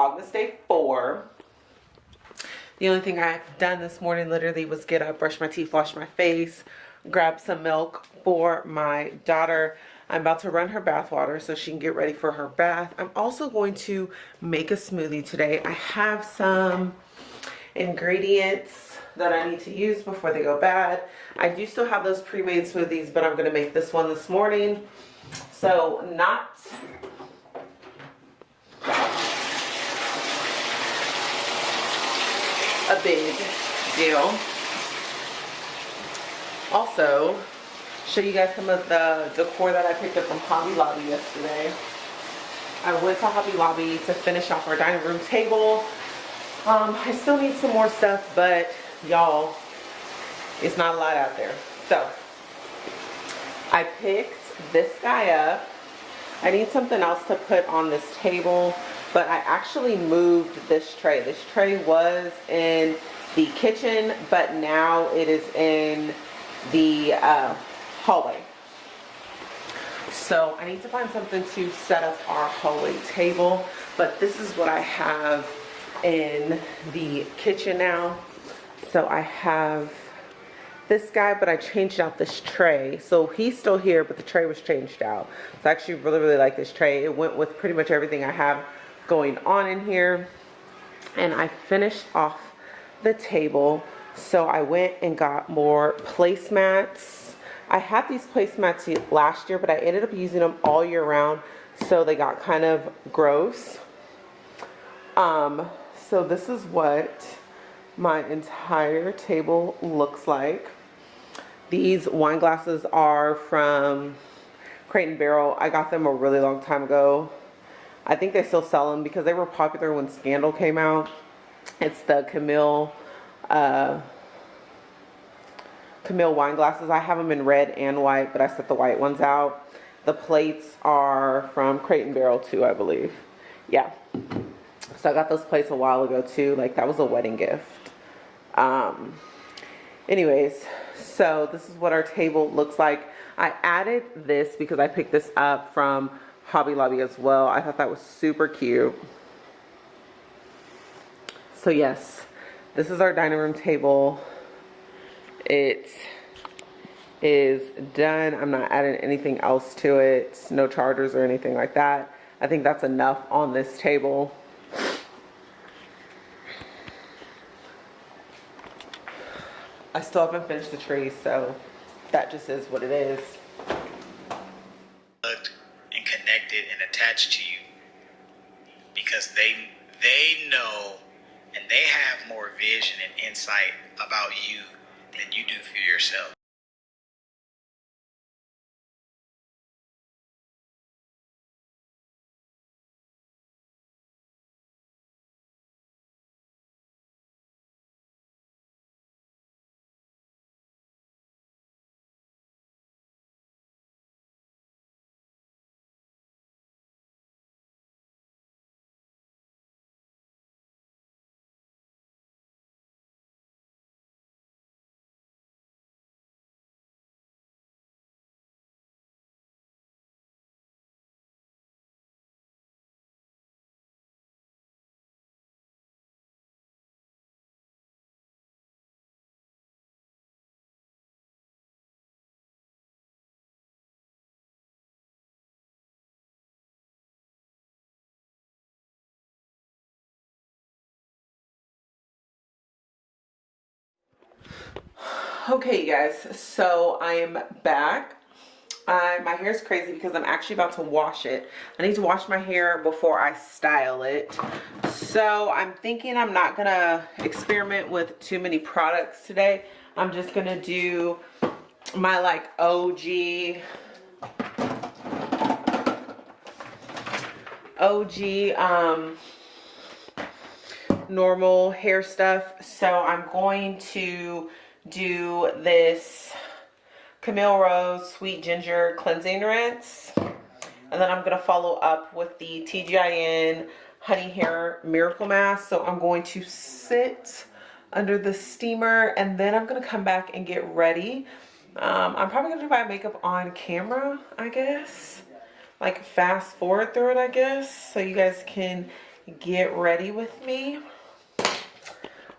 Vlogmas Day 4. The only thing I've done this morning literally was get up, brush my teeth, wash my face, grab some milk for my daughter. I'm about to run her bath water so she can get ready for her bath. I'm also going to make a smoothie today. I have some ingredients that I need to use before they go bad. I do still have those pre-made smoothies, but I'm going to make this one this morning. So not a big deal. Also, show you guys some of the decor that I picked up from Hobby Lobby yesterday. I went to Hobby Lobby to finish off our dining room table. Um, I still need some more stuff, but y'all, it's not a lot out there. So, I picked this guy up. I need something else to put on this table, but I actually moved this tray. This tray was in the kitchen, but now it is in the uh, hallway. So I need to find something to set up our hallway table, but this is what I have in the kitchen now. So I have this guy, but I changed out this tray. So he's still here, but the tray was changed out. So I actually really, really like this tray. It went with pretty much everything I have going on in here. And I finished off the table. So I went and got more placemats. I had these placemats last year, but I ended up using them all year round. So they got kind of gross. Um, so this is what my entire table looks like. These wine glasses are from Crate and Barrel. I got them a really long time ago. I think they still sell them because they were popular when Scandal came out. It's the Camille uh, Camille wine glasses. I have them in red and white, but I set the white ones out. The plates are from Crate and Barrel too, I believe. Yeah. So I got those plates a while ago too. Like that was a wedding gift. Um, anyways, so this is what our table looks like. I added this because I picked this up from Hobby Lobby as well. I thought that was super cute. So yes, this is our dining room table. It is done. I'm not adding anything else to it. No chargers or anything like that. I think that's enough on this table. I still haven't finished the tree, so that just is what it is. And connected and attached to you because they they know and they have more vision and insight about you than you do for yourself. Okay, you guys, so I am back. Uh, my hair is crazy because I'm actually about to wash it. I need to wash my hair before I style it. So I'm thinking I'm not to experiment with too many products today. I'm just to do my like OG OG um normal hair stuff. So I'm going to do this Camille Rose Sweet Ginger Cleansing Rinse. And then I'm going to follow up with the TGIN Honey Hair Miracle Mask. So I'm going to sit under the steamer and then I'm going to come back and get ready. Um, I'm probably going to do my makeup on camera, I guess. Like fast forward through it, I guess. So you guys can get ready with me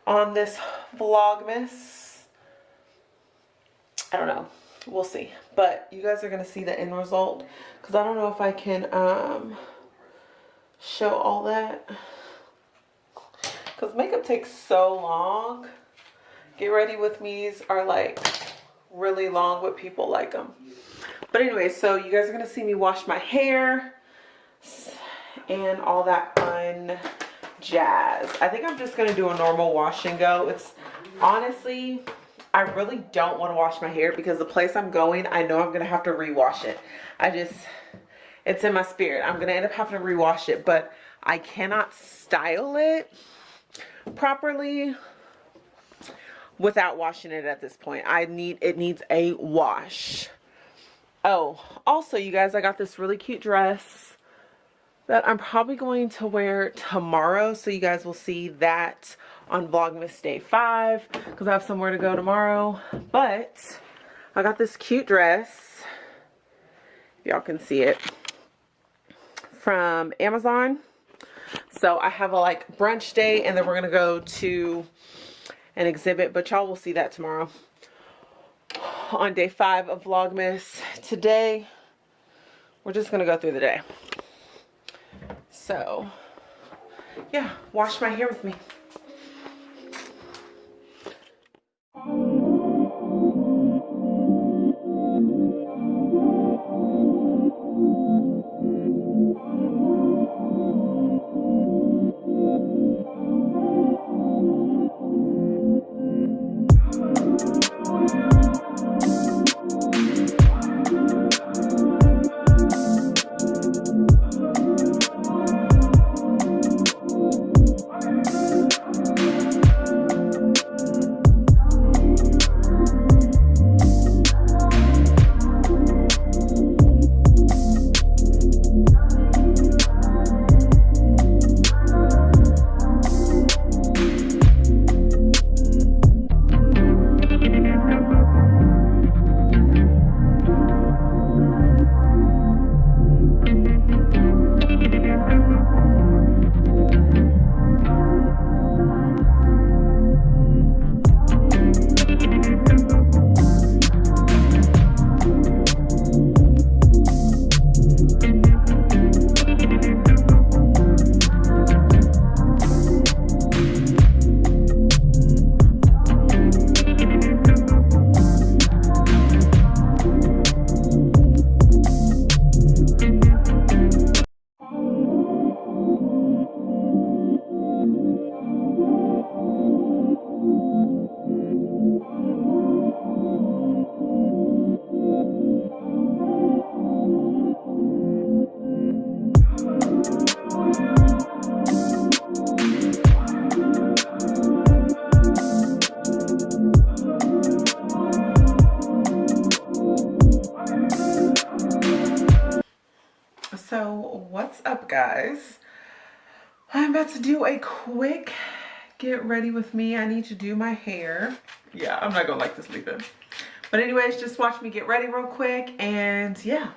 on this Vlogmas. I don't know. We'll see. But you guys are going to see the end result. Because I don't know if I can um, show all that. Because makeup takes so long. Get ready with me's are like really long, with people like them. But anyway, so you guys are going to see me wash my hair and all that fun jazz. I think I'm just going to do a normal wash and go. It's honestly, I really don't want to wash my hair because the place I'm going, I know I'm going to have to rewash it. I just, it's in my spirit. I'm going to end up having to rewash it, but I cannot style it properly without washing it at this point. I need, it needs a wash. Oh, also you guys, I got this really cute dress that I'm probably going to wear tomorrow. So you guys will see that on Vlogmas Day 5 because I have somewhere to go tomorrow. But I got this cute dress. if Y'all can see it from Amazon. So I have a like brunch day and then we're going to go to an exhibit. But y'all will see that tomorrow on day 5 of Vlogmas. Today, we're just going to go through the day. So, yeah, wash my hair with me. Guys? I'm about to do a quick get ready with me. I need to do my hair. Yeah, I'm not gonna like this in. But anyways, just watch me get ready real quick and yeah.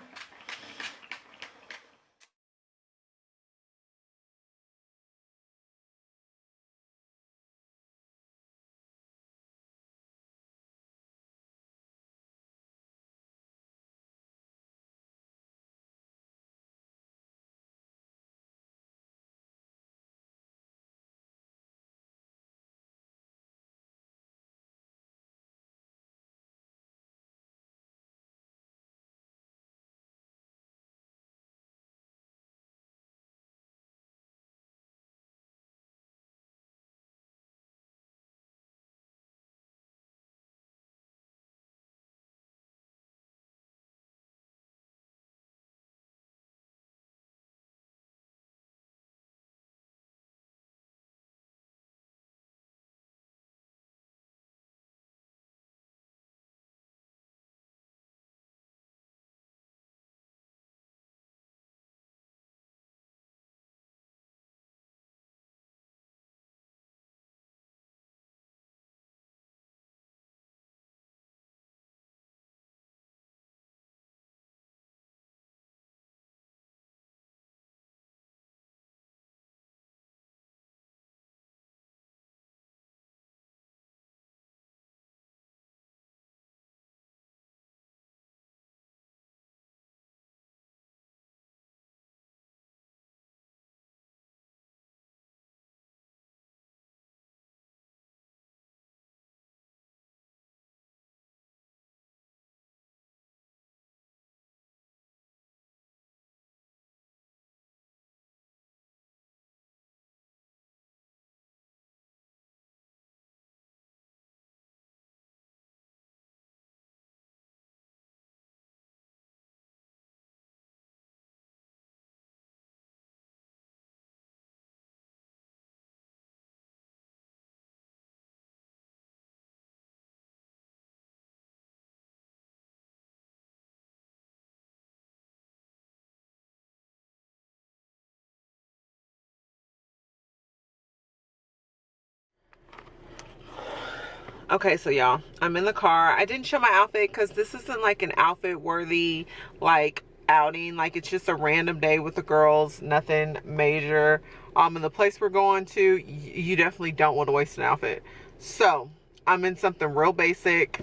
Okay, so y'all, I'm in the car. I didn't show my outfit because this isn't like an outfit worthy like outing. Like it's just a random day with the girls, nothing major. Um, and the place we're going to, you definitely don't want to waste an outfit. So I'm in something real basic.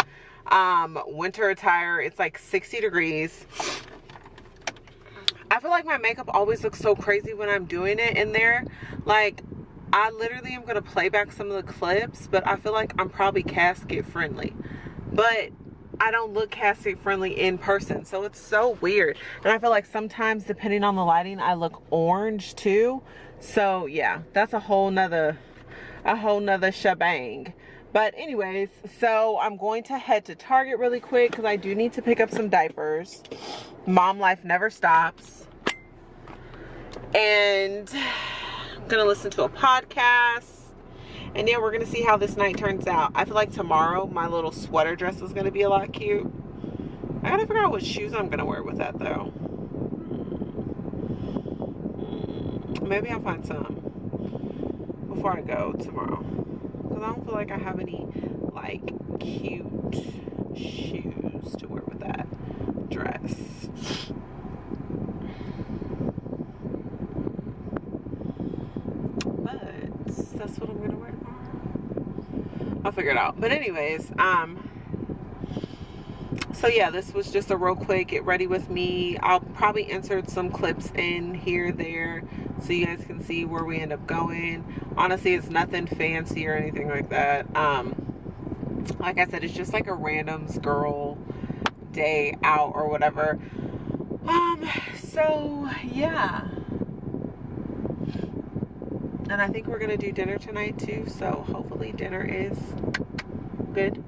Um, winter attire. It's like 60 degrees. I feel like my makeup always looks so crazy when I'm doing it in there. Like I literally am going to play back some of the clips, but I feel like I'm probably casket friendly. But I don't look casket friendly in person. So it's so weird. And I feel like sometimes depending on the lighting, I look orange too. So yeah, that's a whole nother, a whole nother shebang. But anyways, so I'm going to head to Target really quick because I do need to pick up some diapers. Mom life never stops. And gonna listen to a podcast. And yeah we're gonna see how this night turns out. I feel like tomorrow my little sweater dress is gonna be a lot cute. I gotta figure out what shoes i'm gonna wear with that though. Mm, maybe i'll find some before i go tomorrow. Because i don't feel like i have any like cute shoes to wear with that dress that's what I'm gonna wear tomorrow. I'll figure it out. But anyways, um, so yeah, this was just a real quick get ready with me. I'll probably insert some clips in here, there, so you guys can see where we end up going. Honestly, it's nothing fancy or anything like that. Um, like I said, it's just like a randoms girl day out or whatever. Um, so yeah and I think we're gonna do dinner tonight too so hopefully dinner is good